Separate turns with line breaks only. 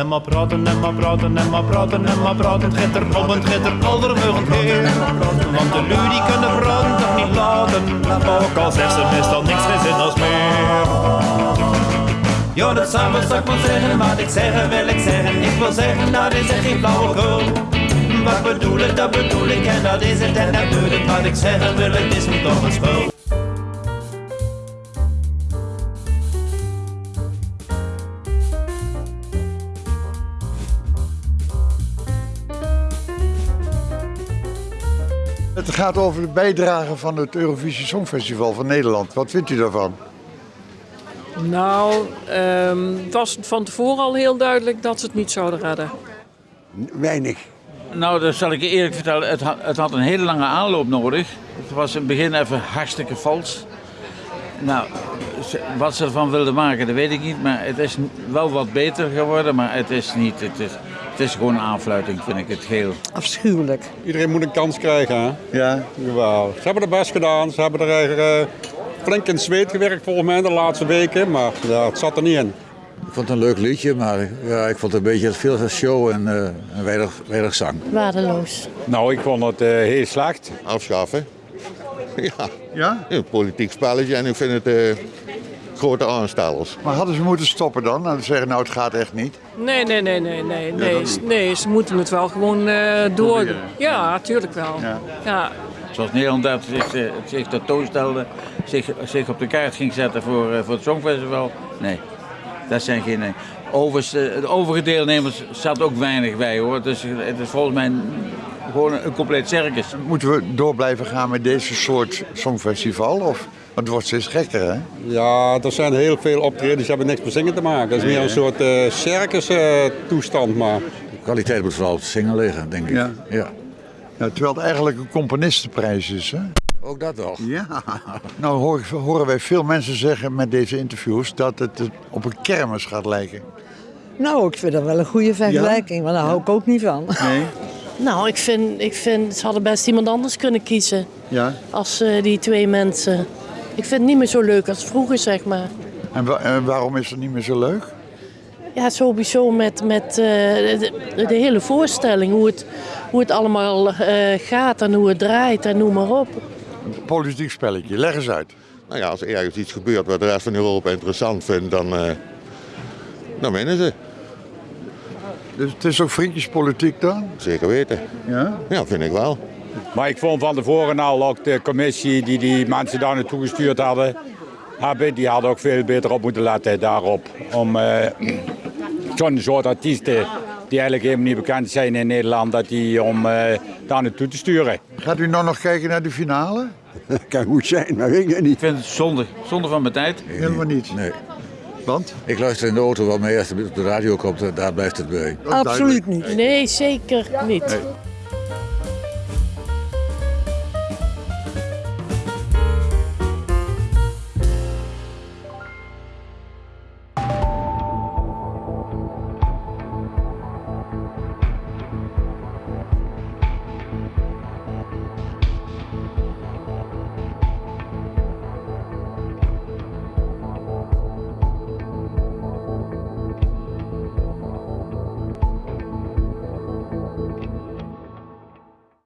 En maar praten, en maar praten, en maar praten, en maar praten. Het gaat er om, het gaat er aldermugend heen. Want de lui die kunnen praten toch niet laten. Ook al zegt ze meestal niks geen zin als meer. Ja, dat samen zou ik wel zeggen, wat ik zeggen wil ik zeggen. Ik wil zeggen, dat is echt geen flauwekul. Wat bedoel ik, dat bedoel ik en dat is het en dat doe ik. Wat ik zeggen wil, het is me toch een spul.
Het gaat over de bijdrage van het Eurovisie Songfestival van Nederland. Wat vindt u daarvan?
Nou, ehm, het was van tevoren al heel duidelijk dat ze het niet zouden redden.
Weinig.
Nou, dat zal ik je eerlijk vertellen. Het had, het had een hele lange aanloop nodig. Het was in het begin even hartstikke vals. Nou, wat ze ervan wilden maken, dat weet ik niet. Maar het is wel wat beter geworden. Maar het is niet. Het is, het is gewoon een aanfluiting, vind ik het geheel.
Afschuwelijk.
Iedereen moet een kans krijgen. Hè?
Ja.
Jawel. Ze hebben het best gedaan. Ze hebben er eh, flink in zweet gewerkt volgens mij de laatste weken. Maar ja, het zat er niet in.
Ik vond het een leuk liedje, maar ja, ik vond het een beetje veel show en, eh, en weinig, weinig zang.
Waardeloos.
Nou, ik vond het eh, heel slecht.
afschaffen. Ja,
Ja?
een politiek spelletje en ik vind het eh, grote aanstellers.
Maar hadden ze moeten stoppen dan? En zeggen, nou het gaat echt niet.
Nee, nee, nee, nee, nee. Nee, nee ze moeten het wel gewoon eh, door. Ja, natuurlijk wel.
Ja.
Ja.
Zoals Nederland dat zich, eh, zich tentoonstelde, zich, zich op de kaart ging zetten voor, eh, voor het Songfestival. Nee, dat zijn geen. nee. Overigens, de overige deelnemers zat ook weinig bij hoor. Dus het is volgens mij gewoon een, een compleet circus.
Moeten we door blijven gaan met deze soort songfestival? Of? Want het wordt steeds gekker, hè?
Ja, er zijn heel veel optredens die hebben niks met zingen te maken. Het is meer een soort eh circus eh, toestand. Maar
De kwaliteit moet vooral op het zingen liggen, denk ik.
Ja.
ja.
Ja, terwijl het eigenlijk een componistenprijs is, hè?
Ook dat wel.
Ja. Nou hoor- horen wij veel mensen zeggen met deze interviews dat het het op een kermis gaat lijken.
Nou, ik vind dat wel een goede vergelijking, maar daar hou ik ook niet van.
Nee?
Nou, ik vind, ik vind ze hadden best iemand anders kunnen kiezen
Ja.
als eh, die twee mensen. Ik vind het niet meer zo leuk als vroeger, zeg maar.
En, wa- en waarom is het niet meer zo leuk?
Ja, sowieso met, met eh, de, de hele voorstelling, hoe het, hoe het allemaal eh, gaat en hoe het draait en noem maar op.
Een politiek spelletje. Leg eens uit.
Nou ja, als er ergens iets gebeurt wat de rest van Europa interessant vindt, dan, eh, dan winnen ze.
Dus het is ook vriendjespolitiek dan?
Zeker weten.
Ja?
Ja, vind ik wel.
Maar ik vond van tevoren al ook de commissie die die mensen daar naartoe gestuurd hadden, hebben, die hadden ook veel beter op moeten letten daarop. Om eh, zo'n soort artiesten die eigenlijk helemaal niet bekend zijn in Nederland, dat die om eh, daar naartoe te sturen.
Gaat u nou nog kijken naar de finale?
Kan goed zijn, maar weet ik niet.
Ik vind het zonde, zonde van mijn tijd.
Helemaal niet.
Nee.
Want?
Ik luister in de auto wel mee als het op de radio komt, daar blijft het bij.
Absoluut niet.
Nee, zeker niet.
Nee.